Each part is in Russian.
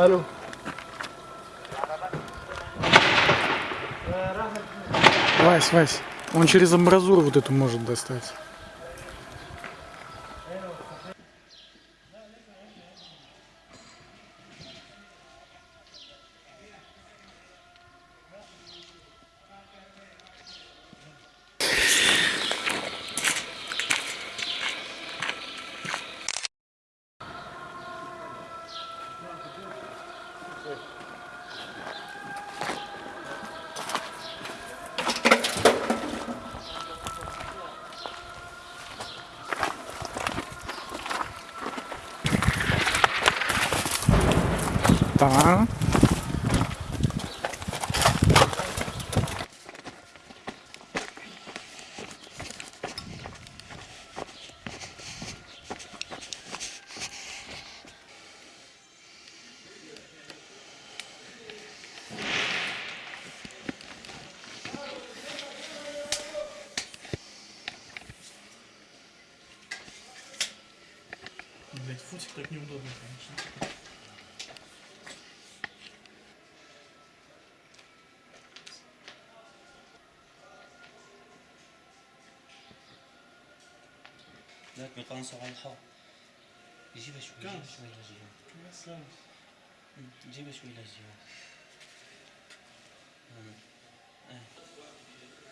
Алло. Вась, Вась, он через амбразуру вот эту может достать. tá. Блять, футик так неудобно, конечно. ذاك بيقنصوا على الحار جيبها شوي جيبها كان. شوي للجهة يا سلام جيبها شوي للجهة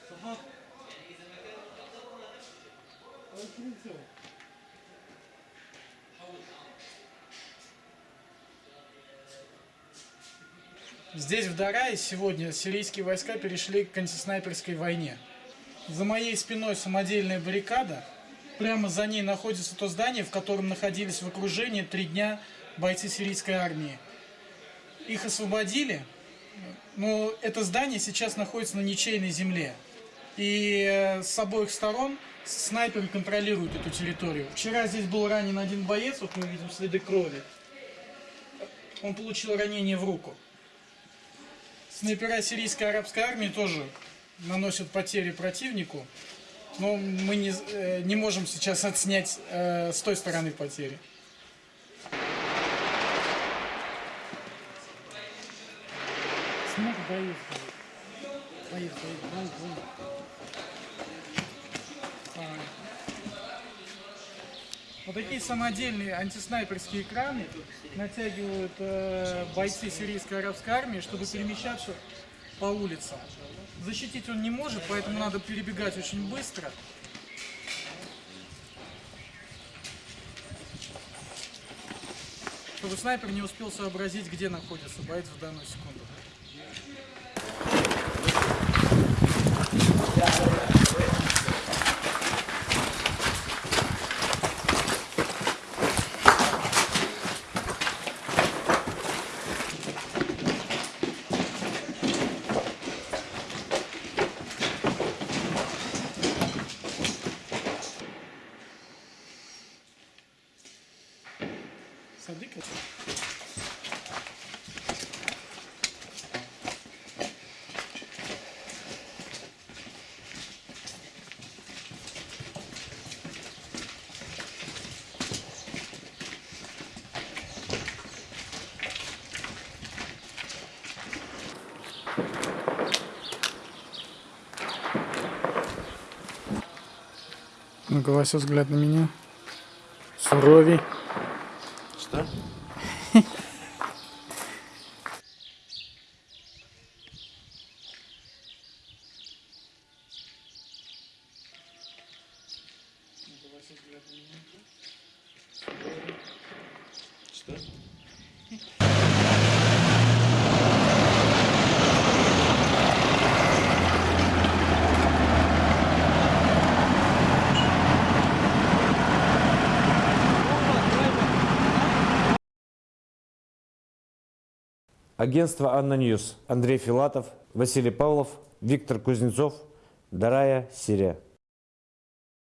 صحاب Здесь, в Дарае, сегодня сирийские войска перешли к антиснайперской войне. За моей спиной самодельная баррикада. Прямо за ней находится то здание, в котором находились в окружении три дня бойцы сирийской армии. Их освободили, но это здание сейчас находится на ничейной земле. И э, с обоих сторон снайперы контролируют эту территорию. Вчера здесь был ранен один боец, вот мы видим следы крови. Он получил ранение в руку. Снайпера сирийской арабской армии тоже наносят потери противнику, но мы не, э, не можем сейчас отснять э, с той стороны потери. Снег боится. Боится, боится, Вот такие самодельные антиснайперские экраны натягивают э, бойцы сирийской арабской армии, чтобы перемещаться по улицам. Защитить он не может, поэтому надо перебегать очень быстро. Чтобы снайпер не успел сообразить, где находится боец в данную секунду. Ну-ка, Вася, взгляд на меня. Суровей. Что? Что? Агентство «Анна Ньюс». Андрей Филатов, Василий Павлов, Виктор Кузнецов, Дарая, Сирия.